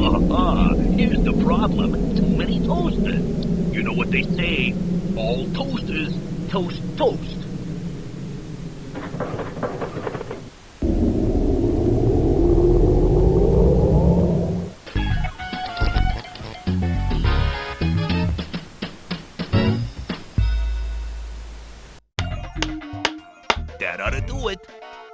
Uh-huh. Here's the problem. Too many toasters. You know what they say. All toasters toast toast. That ought to do it.